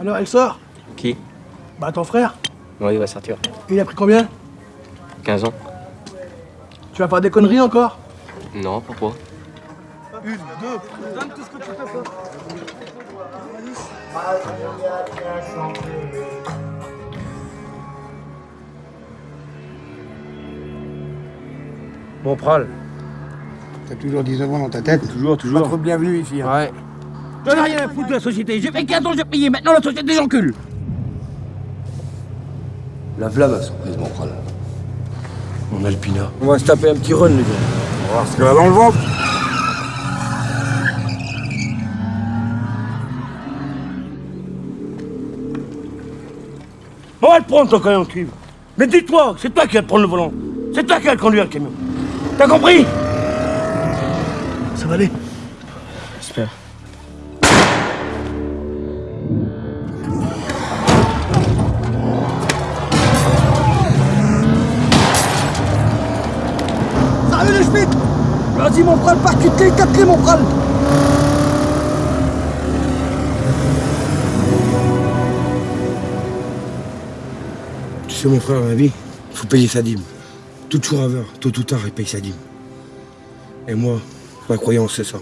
Alors, elle sort Qui Bah, ton frère. Oui, il va sortir. Il a pris combien? 15 ans. Tu vas faire des conneries encore? Non, pourquoi? Une, deux, donne tout ce que tu peux faire. Bon, Pral. T'as toujours 19 ans dans ta tête Toujours, Pas toujours. trop bienvenu ici. hein. Ouais. J'en ai rien à foutre de la société. J'ai fait 15 ans, j'ai payé. Maintenant, la société, j'encule. La flamme a surprise, mon crâne. Mon Alpina. On va se taper un petit run, les gars. On va voir ce qu'elle a dans le ventre. On va le prendre, ton camion de cuivre. Mais dis-toi, c'est toi qui vas prendre le volant. C'est toi qui vas conduire le camion. T'as compris? Ça va aller. J'espère. Ça va les Schmitt? Vas-y, mon frère, par toutes les quatre clés, mon frère Tu sais, mon frère, la vie, il faut payer sa dîme. Tout chourraveur, tôt ou tard, il paye sa dîme. Et moi, croyance, c'est ça.